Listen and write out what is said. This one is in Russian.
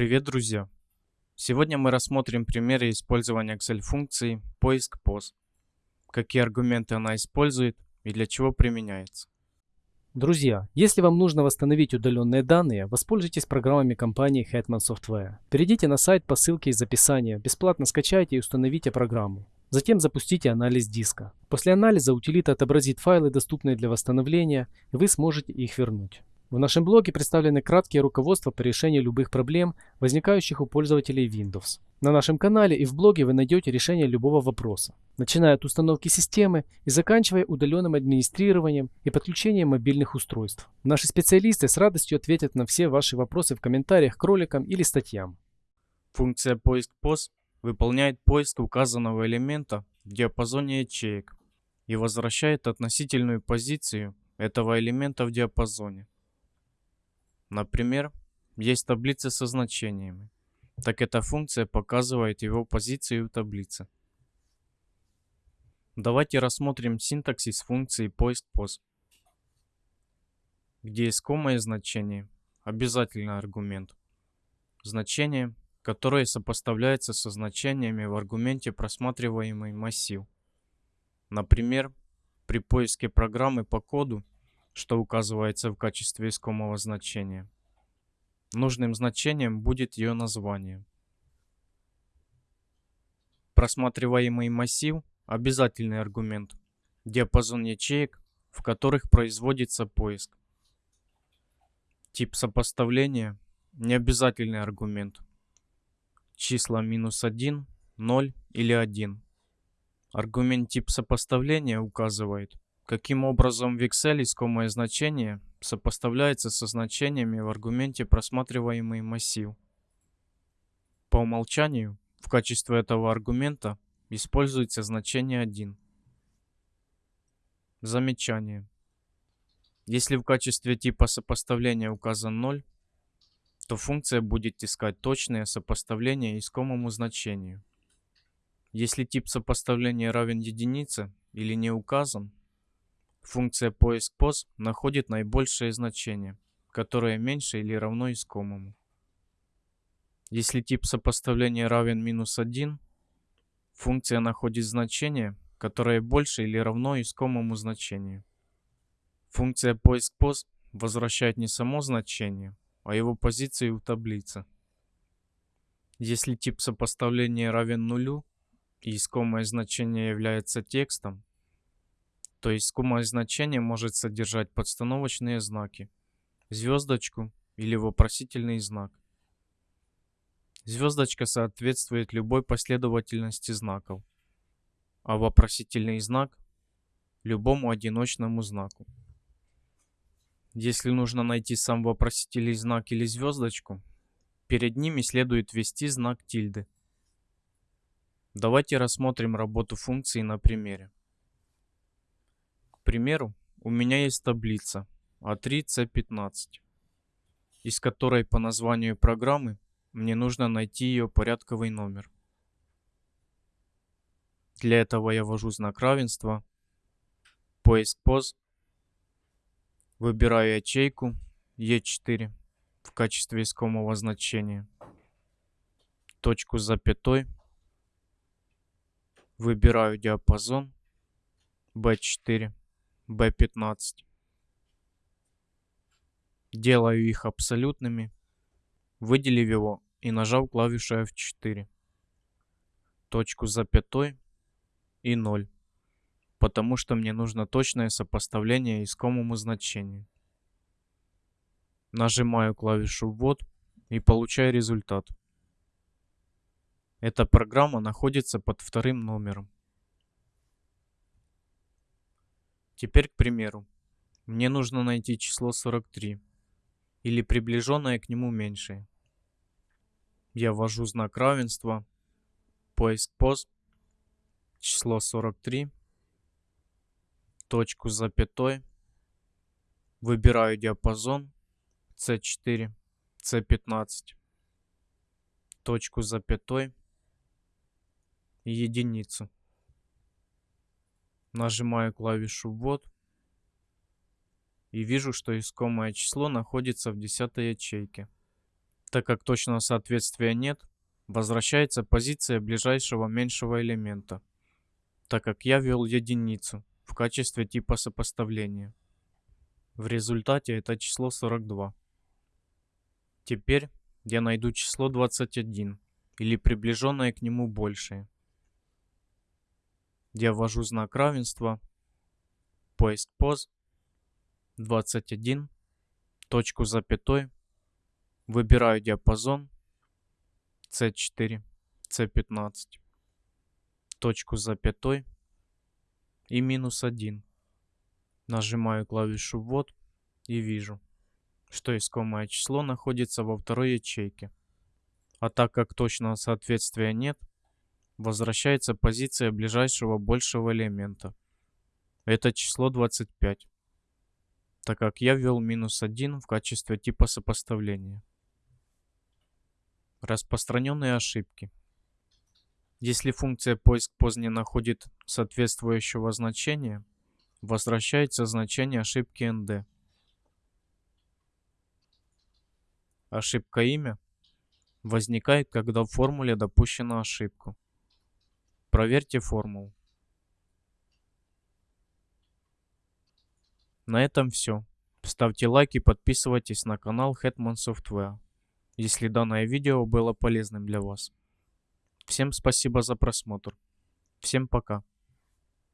Привет, друзья! Сегодня мы рассмотрим примеры использования Excel-функции поиск POS, какие аргументы она использует и для чего применяется. Друзья, если вам нужно восстановить удаленные данные, воспользуйтесь программами компании Hetman Software. Перейдите на сайт по ссылке из описания, бесплатно скачайте и установите программу. Затем запустите анализ диска. После анализа утилита отобразит файлы, доступные для восстановления, и вы сможете их вернуть. В нашем блоге представлены краткие руководства по решению любых проблем, возникающих у пользователей Windows. На нашем канале и в блоге вы найдете решение любого вопроса, начиная от установки системы и заканчивая удаленным администрированием и подключением мобильных устройств. Наши специалисты с радостью ответят на все ваши вопросы в комментариях к роликам или статьям. Функция поиск POS выполняет поиск указанного элемента в диапазоне ячеек и возвращает относительную позицию этого элемента в диапазоне. Например, есть таблица со значениями. Так эта функция показывает его позицию в таблице. Давайте рассмотрим синтаксис функции поиск POS, где искомое значение – обязательный аргумент. Значение, которое сопоставляется со значениями в аргументе просматриваемый массив. Например, при поиске программы по коду что указывается в качестве искомого значения. Нужным значением будет ее название. Просматриваемый массив – обязательный аргумент. Диапазон ячеек, в которых производится поиск. Тип сопоставления – необязательный аргумент. Числа минус 1, 0 или 1. Аргумент тип сопоставления указывает, Каким образом в Excel искомое значение сопоставляется со значениями в аргументе просматриваемый массив. По умолчанию в качестве этого аргумента используется значение 1. Замечание. Если в качестве типа сопоставления указан 0, то функция будет искать точное сопоставление искомому значению. Если тип сопоставления равен единице или не указан, Функция поиск POS находит наибольшее значение, которое меньше или равно искомому. Если тип сопоставления равен минус 1, функция находит значение, которое больше или равно искомому значению. Функция поиск POS возвращает не само значение, а его позицию в таблице. Если тип сопоставления равен нулю и искомое значение является текстом, то есть скумое значение может содержать подстановочные знаки, звездочку или вопросительный знак. Звездочка соответствует любой последовательности знаков, а вопросительный знак – любому одиночному знаку. Если нужно найти сам вопросительный знак или звездочку, перед ними следует ввести знак тильды. Давайте рассмотрим работу функции на примере примеру, у меня есть таблица А3-С15, из которой по названию программы мне нужно найти ее порядковый номер. Для этого я ввожу знак равенства, поиск поз, выбираю ячейку E4 в качестве искомого значения, точку с запятой, выбираю диапазон B4 B15. Делаю их абсолютными, выделив его и нажав клавишу F4. Точку с запятой и 0, потому что мне нужно точное сопоставление искомому значению. Нажимаю клавишу ввод и получаю результат. Эта программа находится под вторым номером. Теперь, к примеру, мне нужно найти число 43 или приближенное к нему меньшее. Я ввожу знак равенства, поиск пост, число 43, точку с запятой, выбираю диапазон. C4, C15, точку с запятой. И единицу. Нажимаю клавишу ввод и вижу, что искомое число находится в 10 ячейке. Так как точного соответствия нет, возвращается позиция ближайшего меньшего элемента, так как я ввел единицу в качестве типа сопоставления. В результате это число 42. Теперь я найду число 21 или приближенное к нему большее. Я ввожу знак равенства, поиск поз, 21, точку запятой, выбираю диапазон. C4, C15, точку запятой и минус 1. Нажимаю клавишу ввод и вижу, что искомое число находится во второй ячейке. А так как точного соответствия нет, возвращается позиция ближайшего большего элемента. Это число 25, так как я ввел минус 1 в качестве типа сопоставления. Распространенные ошибки. Если функция поиск поз находит соответствующего значения, возвращается значение ошибки nd. Ошибка имя возникает, когда в формуле допущена ошибка. Проверьте формулу. На этом все. Ставьте лайк и подписывайтесь на канал Hetman Software, если данное видео было полезным для вас. Всем спасибо за просмотр. Всем пока.